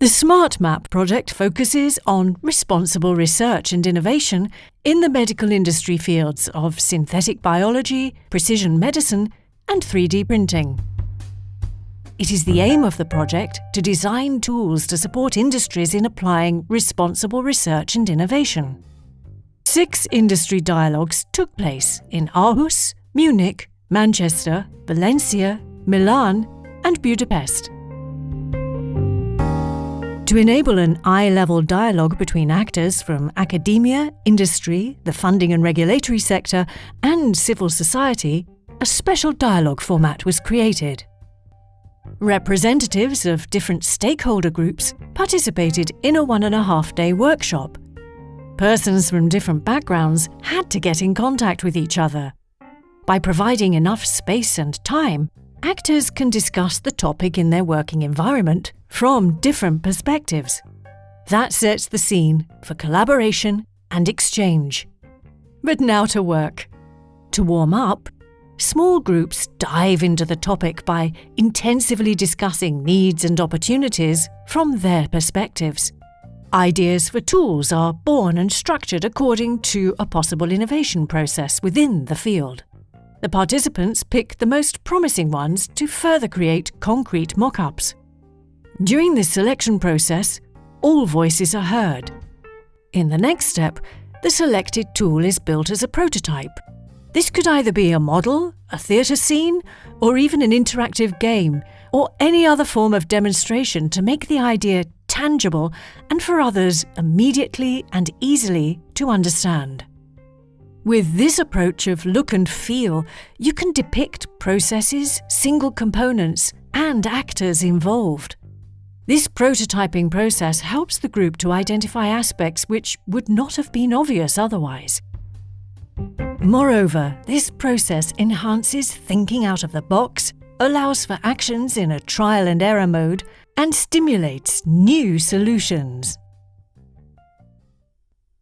The Smart Map project focuses on responsible research and innovation in the medical industry fields of synthetic biology, precision medicine, and 3D printing. It is the aim of the project to design tools to support industries in applying responsible research and innovation. Six industry dialogues took place in Aarhus, Munich, Manchester, Valencia, Milan, and Budapest. To enable an eye level dialogue between actors from academia, industry, the funding and regulatory sector, and civil society, a special dialogue format was created. Representatives of different stakeholder groups participated in a one and a half day workshop. Persons from different backgrounds had to get in contact with each other. By providing enough space and time, actors can discuss the topic in their working environment from different perspectives. That sets the scene for collaboration and exchange. But now to work. To warm up, small groups dive into the topic by intensively discussing needs and opportunities from their perspectives. Ideas for tools are born and structured according to a possible innovation process within the field. The participants pick the most promising ones to further create concrete mock ups. During this selection process, all voices are heard. In the next step, the selected tool is built as a prototype. This could either be a model, a theatre scene, or even an interactive game, or any other form of demonstration to make the idea tangible and for others immediately and easily to understand. With this approach of look and feel, you can depict processes, single components, and actors involved. This prototyping process helps the group to identify aspects which would not have been obvious otherwise. Moreover, this process enhances thinking out of the box, allows for actions in a trial and error mode, and stimulates new solutions.